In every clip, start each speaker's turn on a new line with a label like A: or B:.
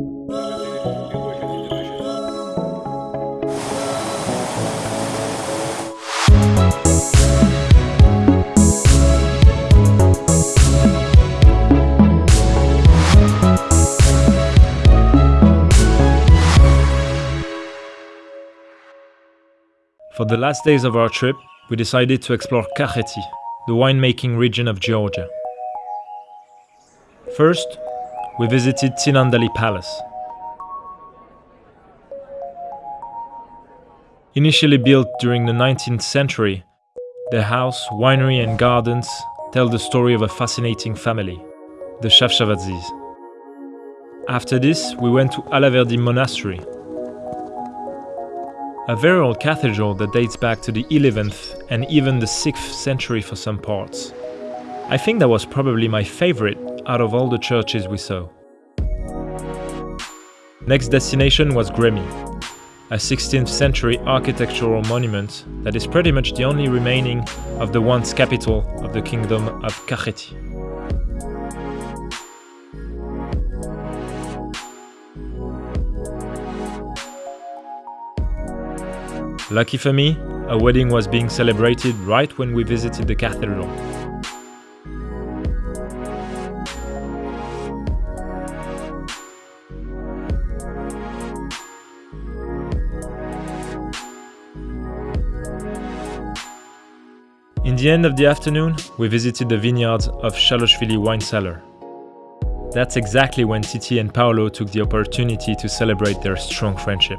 A: For the last days of our trip, we decided to explore Kakheti, the winemaking region of Georgia. First, we visited Tsinandali Palace. Initially built during the 19th century, the house, winery and gardens tell the story of a fascinating family, the Chavchavadzes. After this, we went to Alaverdi Monastery, a very old cathedral that dates back to the 11th and even the 6th century for some parts. I think that was probably my favorite out of all the churches we saw. Next destination was Gremi, a 16th century architectural monument that is pretty much the only remaining of the once capital of the kingdom of Kakheti. Lucky for me, a wedding was being celebrated right when we visited the cathedral. In the end of the afternoon, we visited the vineyards of Shaloshvili wine cellar. That's exactly when Titi and Paolo took the opportunity to celebrate their strong friendship.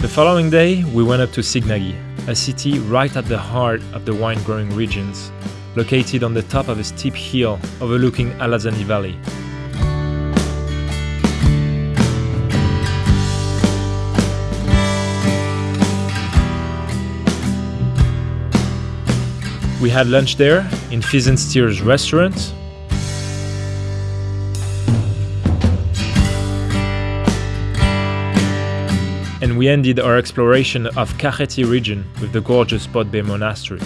A: The following day, we went up to Signagi, a city right at the heart of the wine growing regions, located on the top of a steep hill overlooking Alazani Valley. We had lunch there in Pheasant's Tears restaurant, and we ended our exploration of Kakheti region with the gorgeous Bodbe monastery.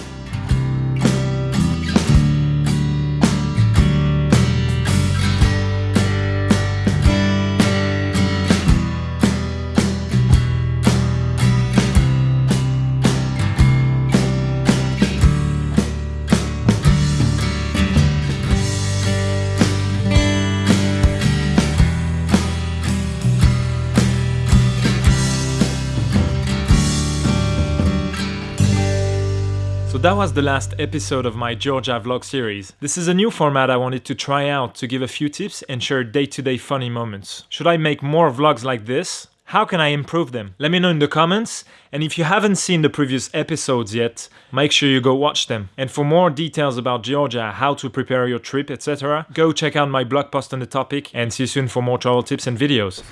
A: So that was the last episode of my Georgia vlog series. This is a new format I wanted to try out to give a few tips and share day-to-day funny moments. Should I make more vlogs like this? How can I improve them? Let me know in the comments, and if you haven't seen the previous episodes yet, make sure you go watch them. And for more details about Georgia, how to prepare your trip, etc., go check out my blog post on the topic, and see you soon for more travel tips and videos.